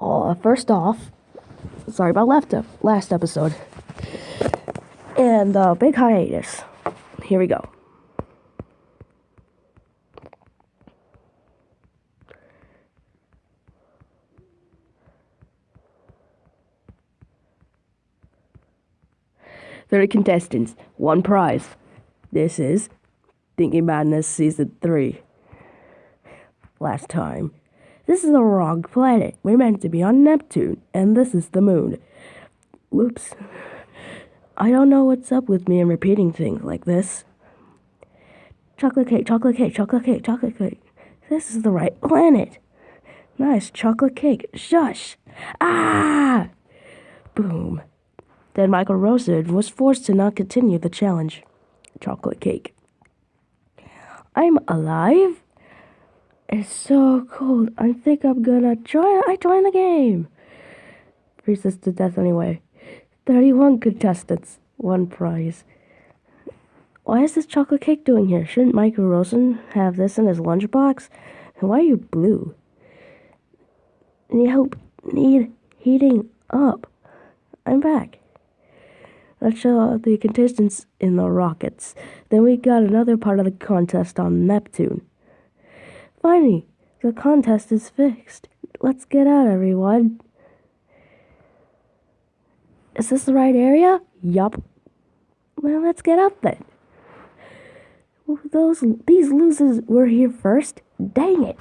Uh, first off, sorry about left last episode. And uh, big hiatus. Here we go. Thirty contestants, one prize. This is Thinking Madness Season 3. Last time. This is the wrong planet. We're meant to be on Neptune, and this is the moon. Whoops. I don't know what's up with me and repeating things like this. Chocolate cake, chocolate cake, chocolate cake, chocolate cake. This is the right planet. Nice chocolate cake. Shush. Ah! Boom. Then Michael Rosen was forced to not continue the challenge. Chocolate cake. I'm alive? It's so cold. I think I'm gonna join. I join the game. Freezes to death anyway. 31 contestants, one prize. Why is this chocolate cake doing here? Shouldn't Michael Rosen have this in his lunchbox? And why are you blue? Need help? Need heating up. I'm back. Let's show the contestants in the rockets. Then we got another part of the contest on Neptune. Finally, the contest is fixed. Let's get out, everyone. Is this the right area? Yup. Well, let's get out then. Those these losers were here first. Dang it.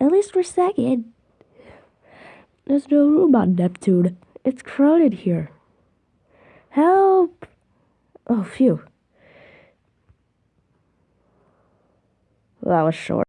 At least we're second. There's no room on Neptune. It's crowded here. Help! Oh, phew. Well, that was short.